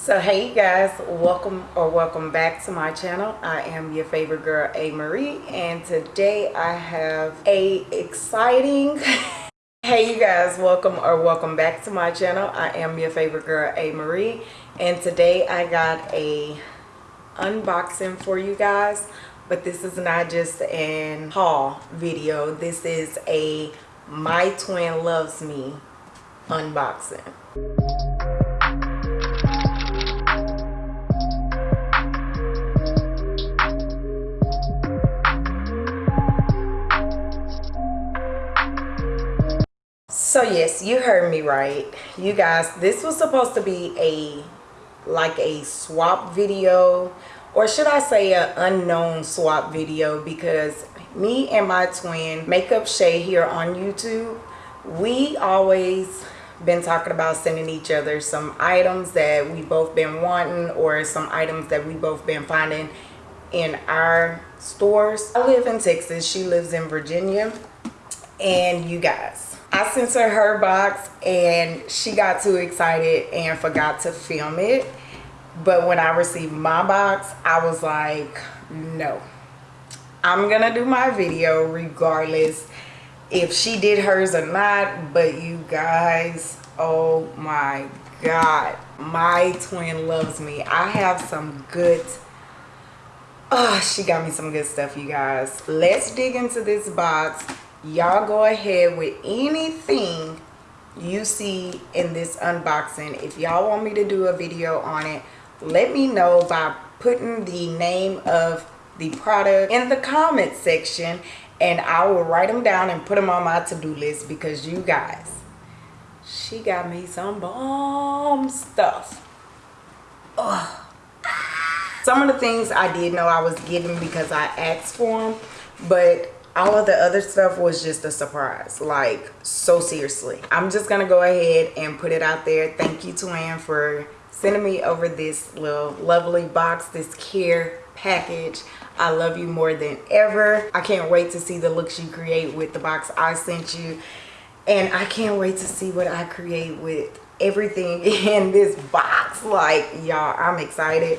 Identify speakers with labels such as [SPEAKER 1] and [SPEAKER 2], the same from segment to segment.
[SPEAKER 1] So hey you guys, welcome or welcome back to my channel. I am your favorite girl A Marie and today I have a exciting Hey you guys, welcome or welcome back to my channel. I am your favorite girl A Marie and today I got a unboxing for you guys but this is not just an haul video. This is a My Twin Loves Me unboxing. So yes you heard me right. You guys this was supposed to be a like a swap video or should i say an unknown swap video because me and my twin makeup shay here on youtube we always been talking about sending each other some items that we both been wanting or some items that we both been finding in our stores. I live in texas. She lives in virginia. And you guys I sent her her box and she got too excited and forgot to film it. But when I received my box, I was like, no. I'm going to do my video regardless if she did hers or not. But you guys, oh my God. My twin loves me. I have some good... Oh, she got me some good stuff, you guys. Let's dig into this box y'all go ahead with anything you see in this unboxing if y'all want me to do a video on it let me know by putting the name of the product in the comment section and I will write them down and put them on my to-do list because you guys she got me some bomb stuff Ugh. some of the things I did know I was getting because I asked for them but all of the other stuff was just a surprise. Like so seriously. I'm just gonna go ahead and put it out there. Thank you to Ann for sending me over this little lovely box this care package. I love you more than ever. I can't wait to see the looks you create with the box i sent you. And i can't wait to see what i create with everything in this box. Like y'all i'm excited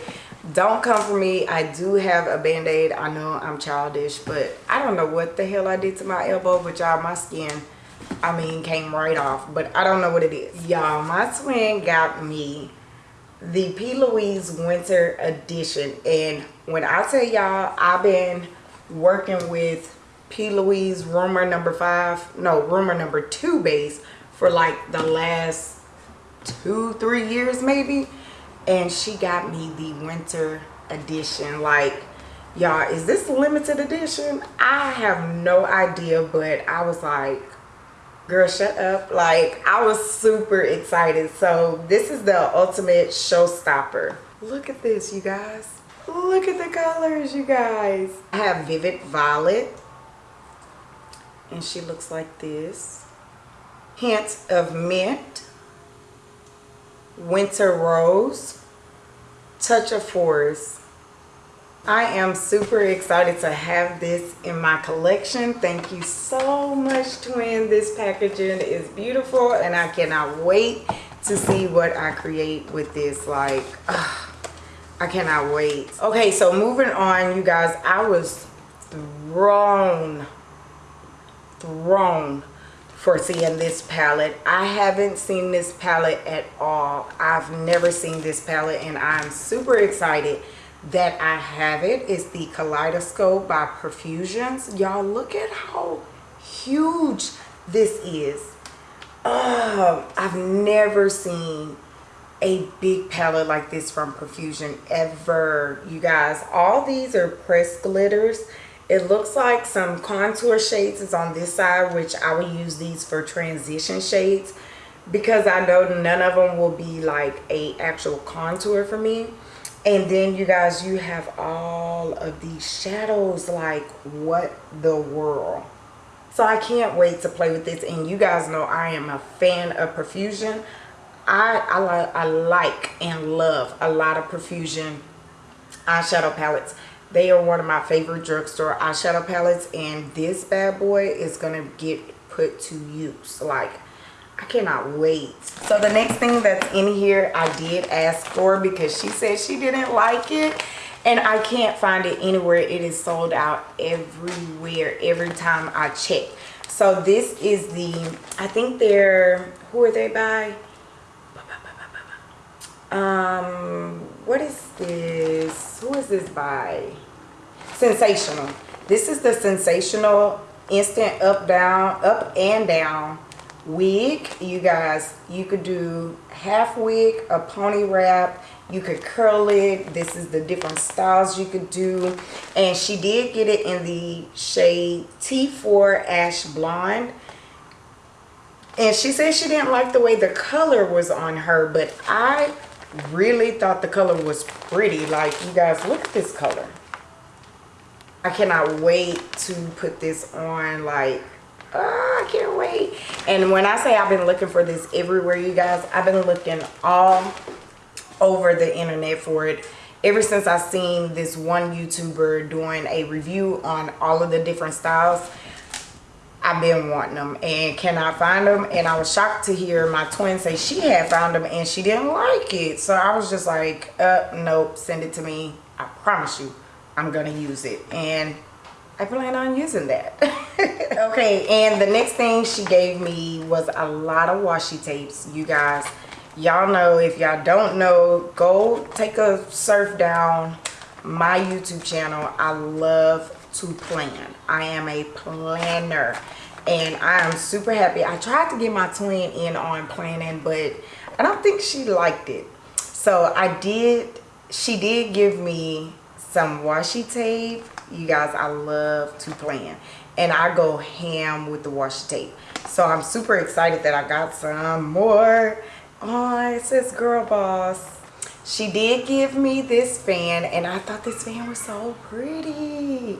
[SPEAKER 1] don't come for me. I do have a band-aid. I know i'm childish but i don't know what the hell i did to my elbow but y'all my skin i mean came right off. But i don't know what it is. Y'all my twin got me the p. Louise winter edition. And when i tell y'all i've been working with p. Louise rumor number five no rumor number two base for like the last two three years maybe and she got me the winter edition. Like y'all is this limited edition? I have no idea but i was like girl shut up. Like i was super excited. So this is the ultimate showstopper. Look at this you guys. Look at the colors you guys. I have vivid violet. And she looks like this. Hint of mint Winter Rose, Touch of Forest. I am super excited to have this in my collection. Thank you so much, twin. This packaging is beautiful and I cannot wait to see what I create with this. Like, ugh, I cannot wait. Okay, so moving on, you guys. I was thrown, thrown for seeing this palette. I haven't seen this palette at all. I've never seen this palette and i'm super excited that i have it. It's the kaleidoscope by Profusions. Y'all look at how huge this is. Oh i've never seen a big palette like this from Profusion ever. You guys all these are pressed glitters it looks like some contour shades is on this side which i will use these for transition shades because i know none of them will be like a actual contour for me. And then you guys you have all of these shadows like what the world. So i can't wait to play with this. And you guys know i am a fan of Profusion. I i, li I like and love a lot of Profusion eyeshadow palettes they are one of my favorite drugstore eyeshadow palettes and this bad boy is going to get put to use. Like, I cannot wait. So the next thing that's in here, I did ask for because she said she didn't like it. And I can't find it anywhere. It is sold out everywhere, every time I check. So this is the, I think they're, who are they by? Um, what is this? Who is this by? Sensationnel. This is the Sensationnel Instant Up, Down, Up and Down wig you guys you could do half wig a pony wrap you could curl it this is the different styles you could do and she did get it in the shade t4 ash blonde and she said she didn't like the way the color was on her but i really thought the color was pretty like you guys look at this color i cannot wait to put this on like oh, I can't wait. And when I say I've been looking for this everywhere, you guys, I've been looking all over the internet for it ever since I seen this one YouTuber doing a review on all of the different styles. I've been wanting them and cannot find them. And I was shocked to hear my twin say she had found them and she didn't like it. So I was just like, uh, nope, send it to me. I promise you, I'm going to use it. And I plan on using that. okay, and the next thing she gave me was a lot of washi tapes, you guys. Y'all know, if y'all don't know, go take a surf down my YouTube channel. I love to plan. I am a planner and I am super happy. I tried to get my twin in on planning, but I don't think she liked it. So I did, she did give me some washi tape. You guys i love to plan and i go ham with the washi tape. So i'm super excited that i got some more. Oh it says girl boss. She did give me this fan and i thought this fan was so pretty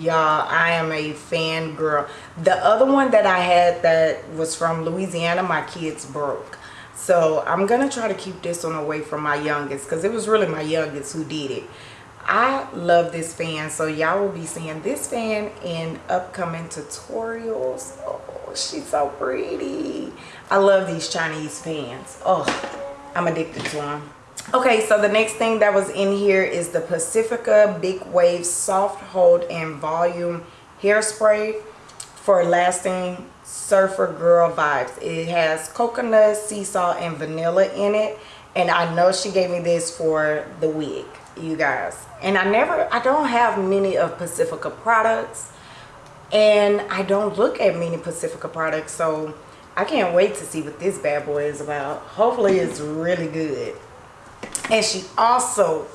[SPEAKER 1] y'all i am a fan girl the other one that i had that was from louisiana my kids broke so i'm gonna try to keep this one away from my youngest because it was really my youngest who did it I love this fan. So y'all will be seeing this fan in upcoming tutorials. Oh, she's so pretty. I love these Chinese fans. Oh, I'm addicted to them. Okay, so the next thing that was in here is the Pacifica Big Wave Soft Hold and Volume Hairspray for lasting surfer girl vibes. It has coconut, sea salt, and vanilla in it. And I know she gave me this for the wig you guys and i never i don't have many of pacifica products and i don't look at many pacifica products so i can't wait to see what this bad boy is about hopefully it's really good and she also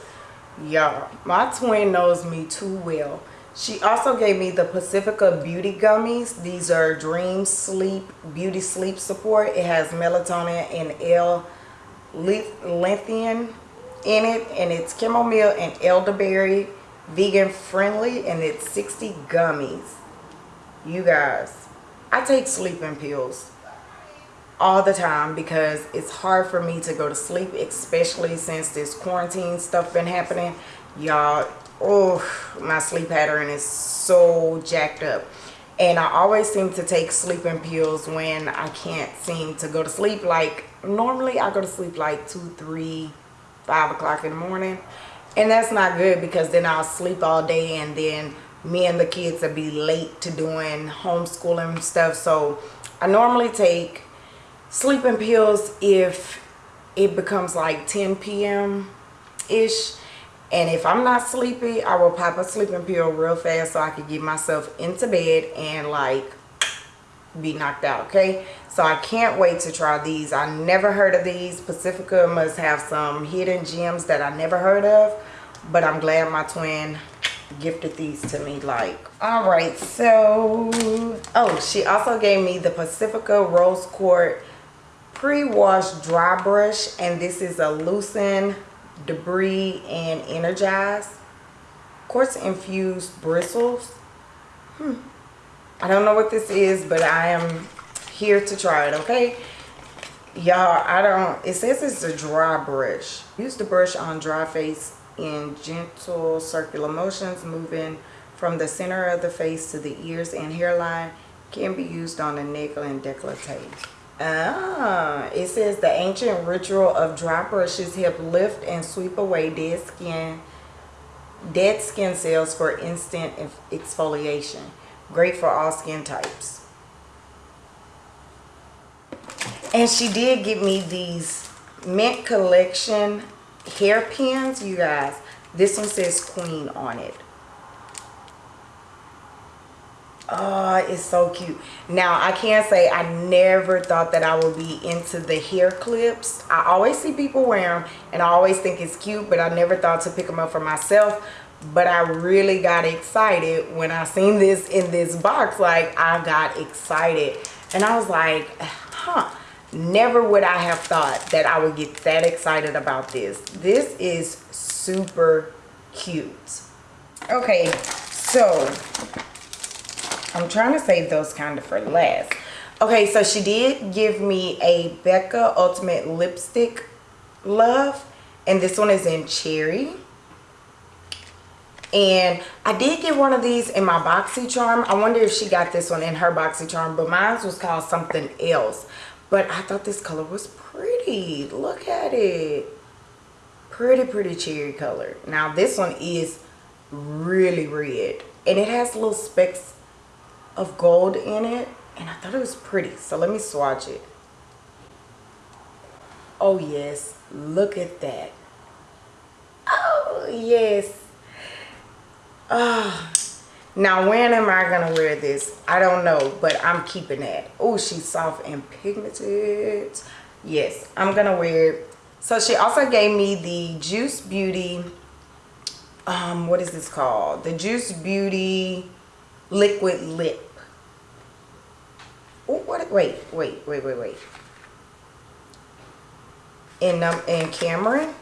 [SPEAKER 1] y'all my twin knows me too well. She also gave me the pacifica beauty gummies. These are dream sleep beauty sleep support. It has melatonin and L-theanine in it and it's chamomile and elderberry vegan friendly and it's 60 gummies. You guys i take sleeping pills all the time because it's hard for me to go to sleep especially since this quarantine stuff been happening. Y'all oh my sleep pattern is so jacked up. And i always seem to take sleeping pills when i can't seem to go to sleep. Like normally i go to sleep like two three five o'clock in the morning. And that's not good because then I'll sleep all day and then me and the kids will be late to doing homeschooling stuff. So I normally take sleeping pills if it becomes like 10 p.m. ish and if I'm not sleepy I will pop a sleeping pill real fast so I can get myself into bed and like be knocked out okay so i can't wait to try these i never heard of these pacifica must have some hidden gems that i never heard of but i'm glad my twin gifted these to me like all right so oh she also gave me the pacifica rose quartz pre-wash dry brush and this is a loosen debris and energize quartz infused bristles hmm I don't know what this is, but I am here to try it, okay? Y'all, I don't, it says it's a dry brush. Use the brush on dry face in gentle circular motions, moving from the center of the face to the ears and hairline. Can be used on the neck and décolleté. Ah, it says the ancient ritual of dry brushes help lift and sweep away dead skin, dead skin cells for instant exfoliation. Great for all skin types. And she did give me these Mint Collection hairpins, you guys. This one says Queen on it. Oh, it's so cute. Now, I can't say I never thought that I would be into the hair clips. I always see people wear them and I always think it's cute, but I never thought to pick them up for myself. But I really got excited when I seen this in this box. Like, I got excited. And I was like, huh. Never would I have thought that I would get that excited about this. This is super cute. Okay, so I'm trying to save those kind of for last. Okay, so she did give me a Becca Ultimate Lipstick Love. And this one is in Cherry. And I did get one of these in my BoxyCharm. I wonder if she got this one in her BoxyCharm. But mine was called something else. But I thought this color was pretty. Look at it. Pretty, pretty cherry color. Now this one is really red. And it has little specks of gold in it and I thought it was pretty so let me swatch it. Oh yes look at that. Oh yes. Oh now when am I gonna wear this? I don't know but I'm keeping that. Oh she's soft and pigmented. Yes I'm gonna wear it. So she also gave me the Juice Beauty um what is this called? The Juice Beauty liquid lip Oh, what? Wait, wait, wait, wait, wait. In um, in Cameron.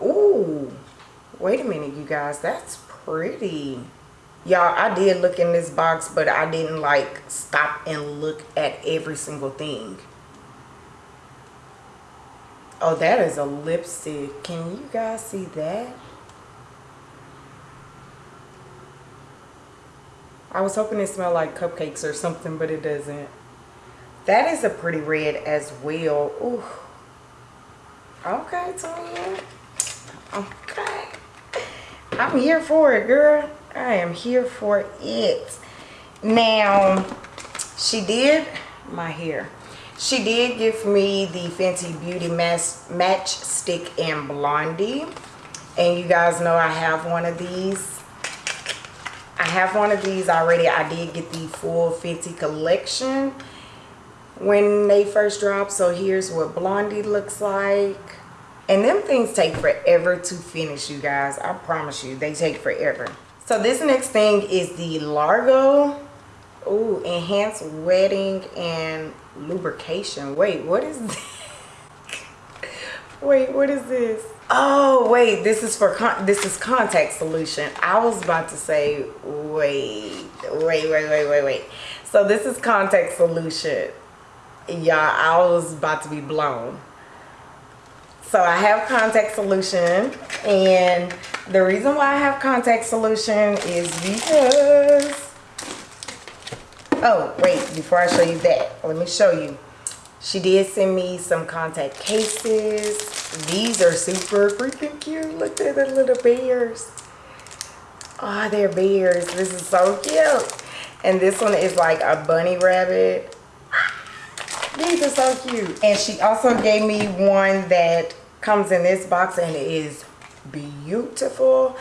[SPEAKER 1] Ooh, wait a minute, you guys. That's pretty. Y'all, I did look in this box, but I didn't like stop and look at every single thing. Oh, that is a lipstick. Can you guys see that? I was hoping it smelled like cupcakes or something, but it doesn't. That is a pretty red as well. Ooh. Okay, Tonya. Okay. I'm here for it, girl. I am here for it. Now, she did my hair. She did give me the Fenty Beauty Match Stick and Blondie. And you guys know I have one of these. I have one of these already. I did get the full Fenty collection when they first dropped. So here's what Blondie looks like. And them things take forever to finish, you guys. I promise you, they take forever. So this next thing is the Largo Ooh, Enhanced Wetting and Lubrication. Wait, what is this? Wait, what is this? Oh, wait, this is for, this is contact solution. I was about to say, wait, wait, wait, wait, wait, wait. So this is contact solution. Y'all, I was about to be blown. So I have contact solution and the reason why I have contact solution is because, oh, wait, before I show you that, let me show you. She did send me some contact cases. These are super freaking cute. Look at the little bears. Oh, they're bears. This is so cute. And this one is like a bunny rabbit. These are so cute. And she also gave me one that comes in this box and it is beautiful.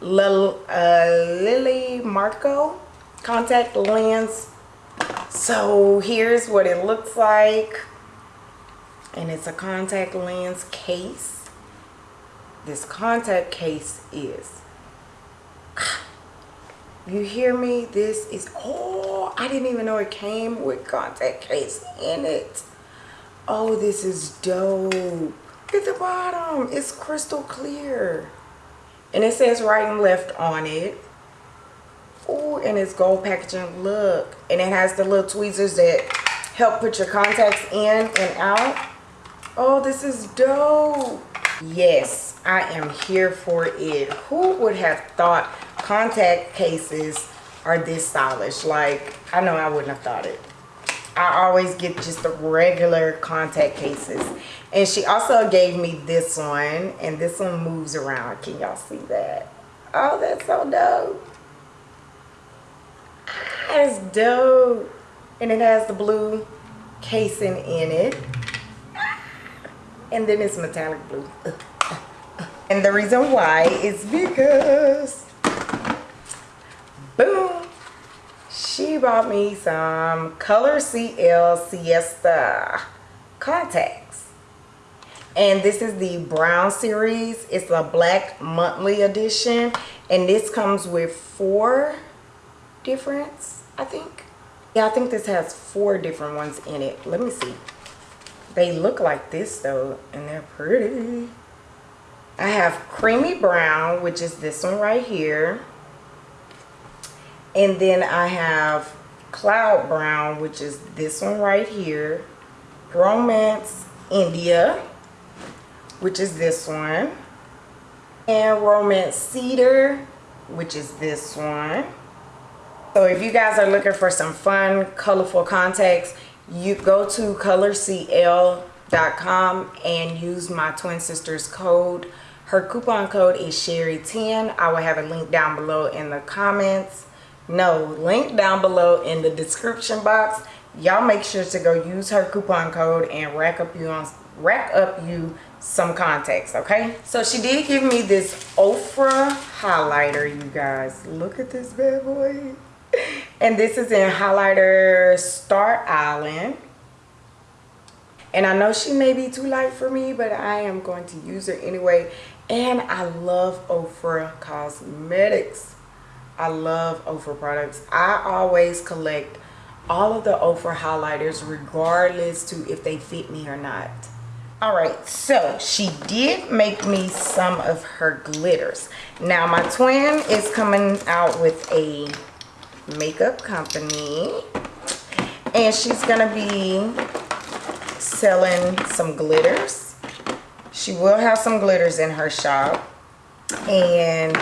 [SPEAKER 1] Lil, uh, Lily Marco contact lens so here's what it looks like. And it's a contact lens case. This contact case is you hear me? This is oh i didn't even know it came with contact case in it. Oh this is dope. Look at the bottom. It's crystal clear. And it says right and left on it Oh, and it's gold packaging. Look. And it has the little tweezers that help put your contacts in and out. Oh, this is dope. Yes, I am here for it. Who would have thought contact cases are this stylish? Like, I know I wouldn't have thought it. I always get just the regular contact cases. And she also gave me this one. And this one moves around. Can y'all see that? Oh, that's so dope. That's dope. And it has the blue casing in it. And then it's metallic blue. And the reason why is because, boom, she bought me some Color CL Siesta contacts. And this is the brown series. It's a black monthly edition. And this comes with four difference, I think. Yeah, I think this has four different ones in it. Let me see. They look like this though, and they're pretty. I have creamy brown, which is this one right here. And then I have cloud brown, which is this one right here. Romance India, which is this one. And Romance Cedar, which is this one. So if you guys are looking for some fun, colorful contacts, you go to colorcl.com and use my twin sister's code. Her coupon code is Sherry10. I will have a link down below in the comments. No, link down below in the description box. Y'all make sure to go use her coupon code and rack up you on rack up you some contacts, okay? So she did give me this Ofra highlighter, you guys. Look at this bad boy and this is in highlighter Star Island. And I know she may be too light for me, but I am going to use her anyway. And I love Ofra Cosmetics. I love Ofra products. I always collect all of the Ofra highlighters regardless to if they fit me or not. All right, so she did make me some of her glitters. Now my twin is coming out with a makeup company. And she's gonna be selling some glitters. She will have some glitters in her shop. And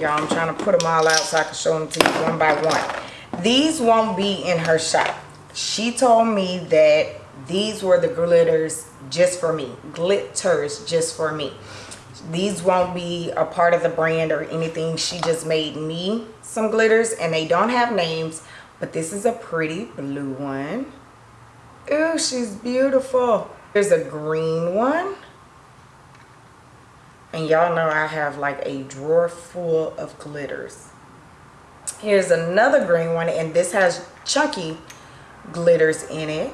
[SPEAKER 1] y'all i'm trying to put them all out so i can show them to you one by one. These won't be in her shop. She told me that these were the glitters just for me. Glitters just for me these won't be a part of the brand or anything. She just made me some glitters and they don't have names but this is a pretty blue one. Ooh, she's beautiful. There's a green one. And y'all know I have like a drawer full of glitters. Here's another green one and this has chunky glitters in it.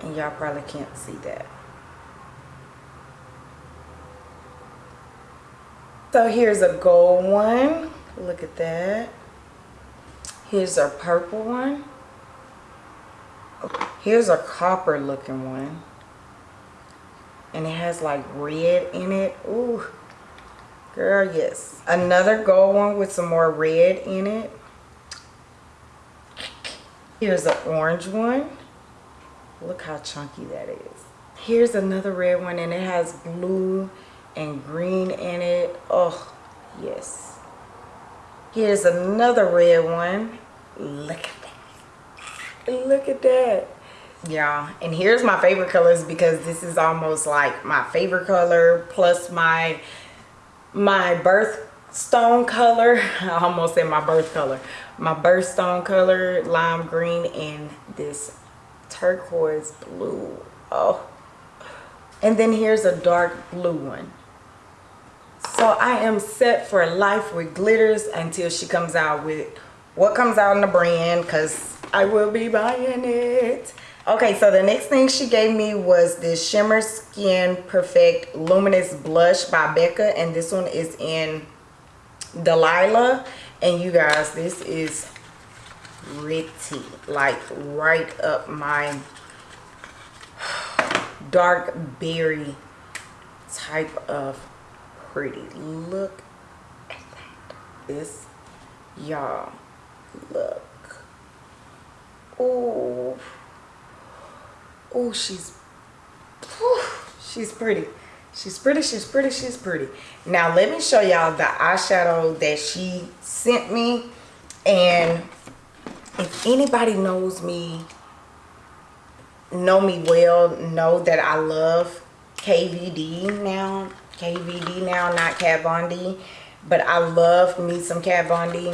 [SPEAKER 1] And y'all probably can't see that So here's a gold one. Look at that. Here's a purple one. Here's a copper looking one. And it has like red in it. Ooh. Girl, yes. Another gold one with some more red in it. Here's an orange one. Look how chunky that is. Here's another red one and it has blue and green in it. Oh, yes. Here's another red one. Look at that. Look at that. Yeah, and here's my favorite colors because this is almost like my favorite color plus my my birthstone color. I almost said my birth color. My birthstone color, lime green, and this turquoise blue. Oh. And then here's a dark blue one. So I am set for life with glitters until she comes out with what comes out in the brand because I will be buying it. Okay, so the next thing she gave me was this Shimmer Skin Perfect Luminous Blush by Becca. And this one is in Delilah. And you guys, this is pretty. Like right up my dark berry type of pretty. Look at that. This, y'all, look. Oh, oh, she's, she's pretty. She's pretty, she's pretty, she's pretty. Now, let me show y'all the eyeshadow that she sent me. And if anybody knows me know me well know that i love kvd now kvd now not kat von d but i love me some kat von d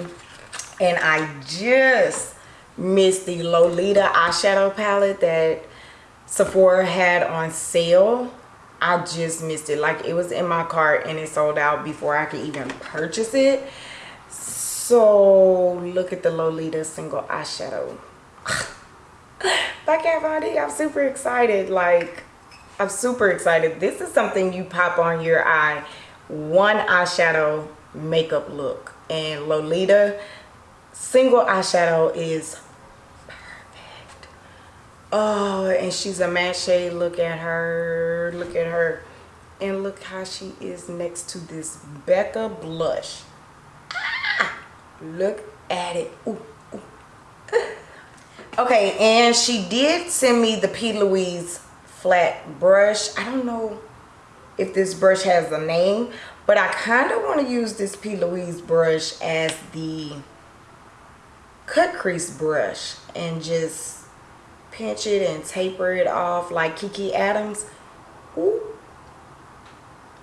[SPEAKER 1] and i just missed the lolita eyeshadow palette that sephora had on sale i just missed it like it was in my cart and it sold out before i could even purchase it so look at the lolita single eyeshadow by Kat Von D. I'm super excited. Like, I'm super excited. This is something you pop on your eye. One eyeshadow makeup look. And Lolita single eyeshadow is perfect. Oh, and she's a matte shade. Look at her. Look at her. And look how she is next to this Becca blush. Ah, look at it. Ooh okay and she did send me the p louise flat brush. I don't know if this brush has a name but i kind of want to use this p. Louise brush as the cut crease brush and just pinch it and taper it off like kiki adams. Ooh.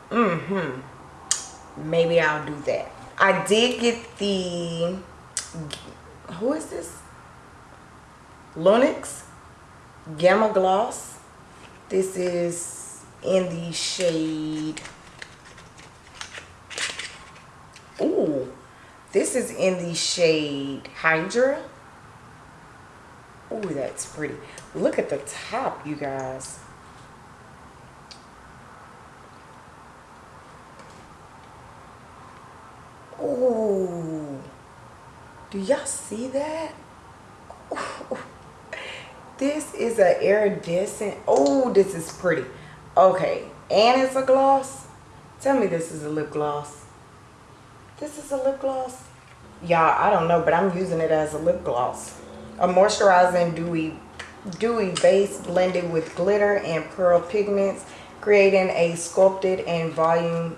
[SPEAKER 1] mm-hmm. Maybe i'll do that. I did get the who is this? Lunix Gamma Gloss. This is in the shade. Ooh, this is in the shade Hydra. Ooh, that's pretty. Look at the top, you guys. Ooh, do y'all see that? This is an iridescent. Oh, this is pretty. Okay, and it's a gloss. Tell me this is a lip gloss. This is a lip gloss. Y'all, I don't know, but I'm using it as a lip gloss. A moisturizing dewy, dewy base blended with glitter and pearl pigments, creating a sculpted and volume,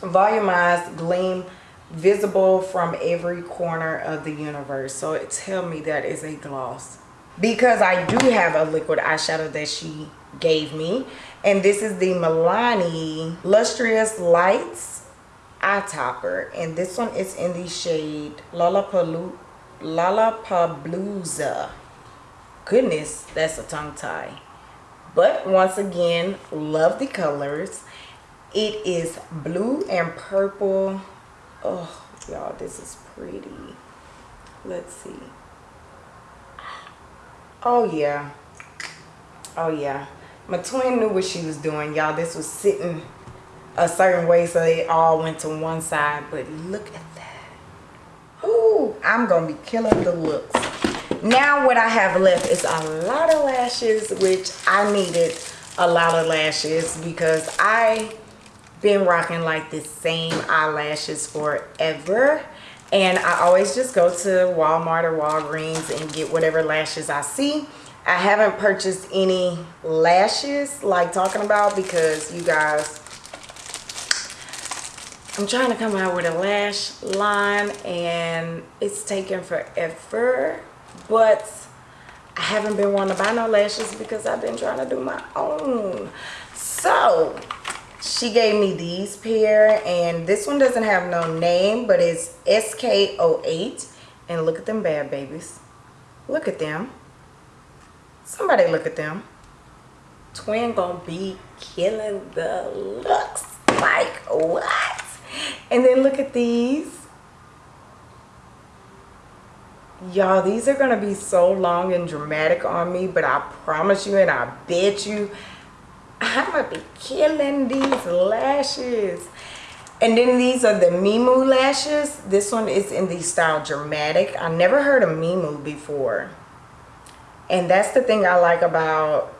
[SPEAKER 1] volumized gleam visible from every corner of the universe. So tell me that is a gloss because I do have a liquid eyeshadow that she gave me. And this is the Milani Lustrous Lights eye topper. And this one is in the shade Lollapalooza Lollapalooza. Goodness that's a tongue tie. But once again love the colors. It is blue and purple. Oh y'all this is pretty. Let's see Oh yeah. Oh yeah. My twin knew what she was doing, y'all. This was sitting a certain way so they all went to one side. But look at that. Ooh, I'm going to be killing the looks. Now what I have left is a lot of lashes, which I needed a lot of lashes because I been rocking like the same eyelashes forever and I always just go to Walmart or Walgreens and get whatever lashes I see. I haven't purchased any lashes like talking about because you guys I'm trying to come out with a lash line and it's taken forever but I haven't been wanting to buy no lashes because I've been trying to do my own so she gave me these pair and this one doesn't have no name but it's sk08 and look at them bad babies. Look at them. Somebody look at them. Twin gonna be killing the looks. Like what? And then look at these. Y'all these are gonna be so long and dramatic on me but i promise you and i bet you I'm gonna be killing these lashes. And then these are the Mimu lashes. This one is in the style Dramatic. I never heard of Mimu before. And that's the thing I like about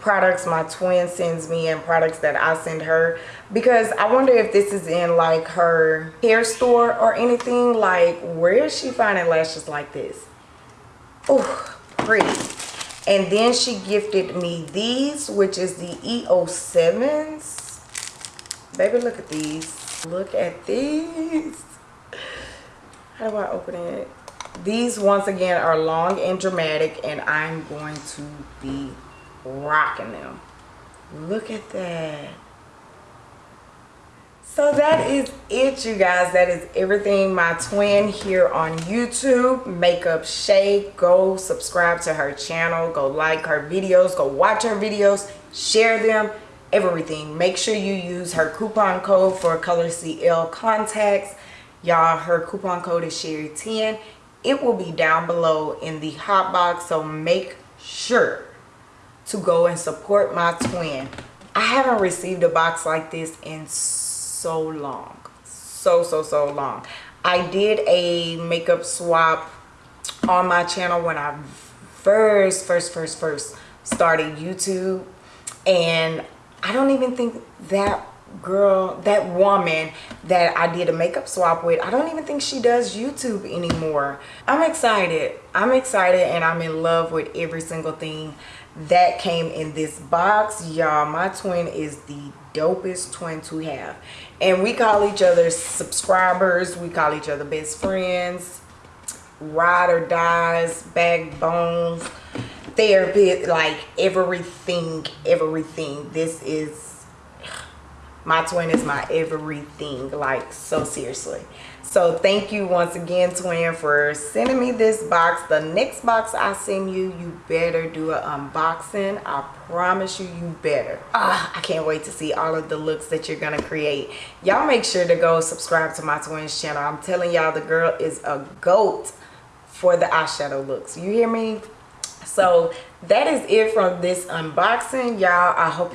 [SPEAKER 1] products my twin sends me and products that I send her. Because I wonder if this is in like her hair store or anything. Like where is she finding lashes like this? Oh, pretty and then she gifted me these which is the EO7s baby look at these. Look at these. How do I open it? These once again are long and dramatic and i'm going to be rocking them. Look at that so that is it you guys. That is everything. My twin here on youtube. Makeup shay. Go subscribe to her channel. Go like her videos. Go watch her videos. Share them. Everything. Make sure you use her coupon code for color cl contacts. Y'all her coupon code is sherry 10 it will be down below in the hot box so make sure to go and support my twin. I haven't received a box like this in so long. So so so long. I did a makeup swap on my channel when i first first first first started youtube. And i don't even think that girl that woman that i did a makeup swap with i don't even think she does youtube anymore. I'm excited. I'm excited and i'm in love with every single thing that came in this box. Y'all my twin is the dopest twin to have. And we call each other subscribers. We call each other best friends. Ride or dies backbones therapy like everything everything. This is my twin is my everything. Like so seriously so thank you once again twin for sending me this box. The next box i send you you better do an unboxing. I promise you you better. Ah i can't wait to see all of the looks that you're gonna create. Y'all make sure to go subscribe to my twins channel. I'm telling y'all the girl is a goat for the eyeshadow looks. You hear me? So that is it from this unboxing. Y'all i hope